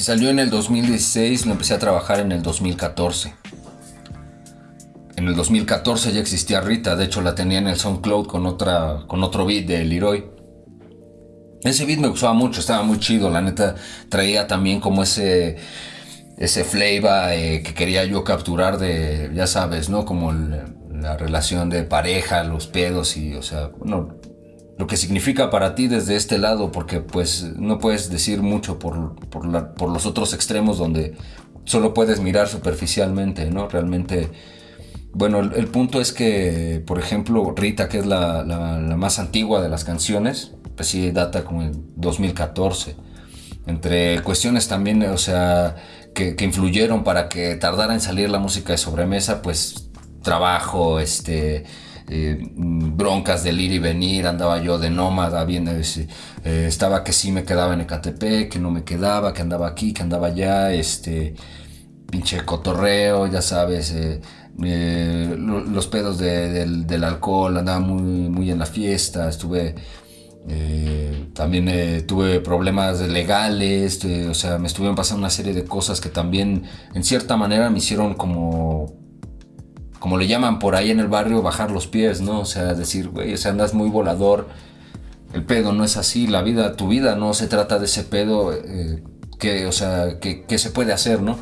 Si salió en el 2016, lo empecé a trabajar en el 2014. En el 2014 ya existía Rita, de hecho la tenía en el SoundCloud con, otra, con otro beat de Leroy. Ese beat me gustaba mucho, estaba muy chido, la neta traía también como ese ese flavor eh, que quería yo capturar de, ya sabes, ¿no? Como la relación de pareja, los pedos y, o sea, bueno, lo que significa para ti desde este lado, porque pues no puedes decir mucho por, por, los otros extremos donde solo puedes mirar superficialmente, ¿no? Realmente, bueno, el, punto es que, por ejemplo, Rita, que es la, más antigua de las canciones, pues sí data como en 2014. Entre cuestiones también, o sea, que, influyeron para que tardara en salir la música de sobremesa, pues trabajo, este, eh, broncas del ir y venir, andaba yo de nómada, bien, eh, estaba que sí me quedaba en Ecatepec, que no me quedaba, que andaba aquí, que andaba allá, este, pinche cotorreo, ya sabes, eh, los pedos del, alcohol, andaba muy, en la fiesta, estuve también tuve problemas legales, o sea, me estuvieron pasando una serie de cosas que también en cierta manera me hicieron como, como le llaman por ahí en el barrio, bajar los pies, ¿no? O sea, decir, güey, o sea, andas muy volador, el pedo no es así, la vida, tu vida no se trata de ese pedo, que, o sea, que, se puede hacer, ¿no?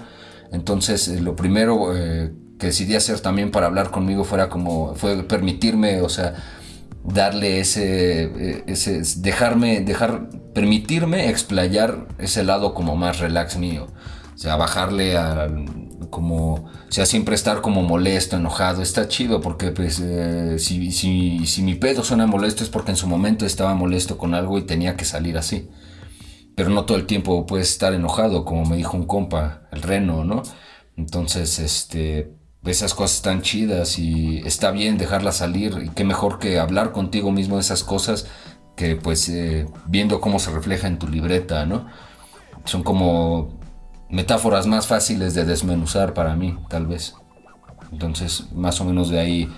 Entonces, lo primero que decidí hacer también para hablar conmigo fuera como, fue permitirme, o sea, darle ese, eh, ese, dejarme, dejar, permitirme explayar ese lado como más relax mío. O sea, bajarle a como, o sea, siempre estar como molesto, enojado, está chido porque pues eh, si, si, si, mi pedo suena molesto es porque en su momento estaba molesto con algo y tenía que salir así. Pero no todo el tiempo puedes estar enojado, como me dijo un compa, el reno, ¿no? Entonces, este, esas cosas están chidas y está bien dejarlas salir y qué mejor que hablar contigo mismo de esas cosas que pues eh, viendo cómo se refleja en tu libreta, ¿no? Son como metáforas más fáciles de desmenuzar para mí, tal vez. Entonces, más o menos de ahí,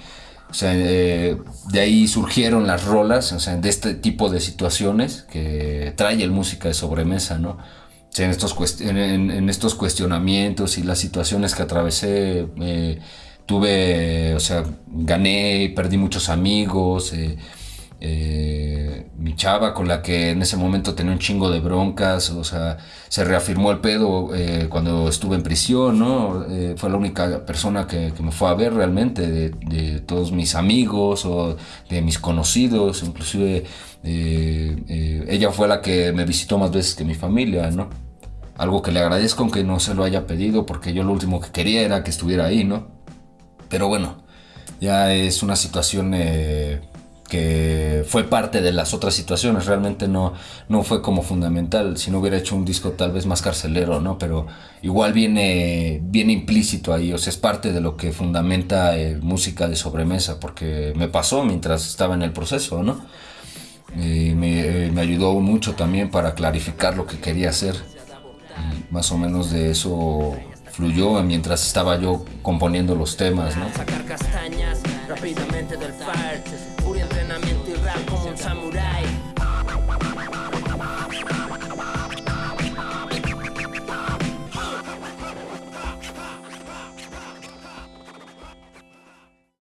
o sea, eh, de ahí surgieron las rolas, o sea, de este tipo de situaciones que trae el música de sobremesa, ¿no? en estos, en, estos cuestionamientos y las situaciones que atravesé, eh, tuve, o sea, gané, perdí muchos amigos, eh, eh, mi chava con la que en ese momento tenía un chingo de broncas, o sea, se reafirmó el pedo cuando estuve en prisión, ¿no? fue la única persona que, me fue a ver realmente, de, de, todos mis amigos o de mis conocidos, inclusive eh, eh, ella fue la que me visitó más veces que mi familia, ¿no? Algo que le agradezco aunque no se lo haya pedido porque yo lo último que quería era que estuviera ahí, ¿no? Pero bueno, ya es una situación eh, que fue parte de las otras situaciones, realmente no, no fue como fundamental, si no hubiera hecho un disco tal vez más carcelero, ¿no? Pero igual viene, viene implícito ahí, o sea, es parte de lo que fundamenta música de sobremesa, porque me pasó mientras estaba en el proceso, ¿no? Eh, me, ayudó mucho también para clarificar lo que quería hacer. más o menos de eso fluyó mientras estaba yo componiendo los temas, rápidamente del fire, puro entrenamiento y rap como un samurai.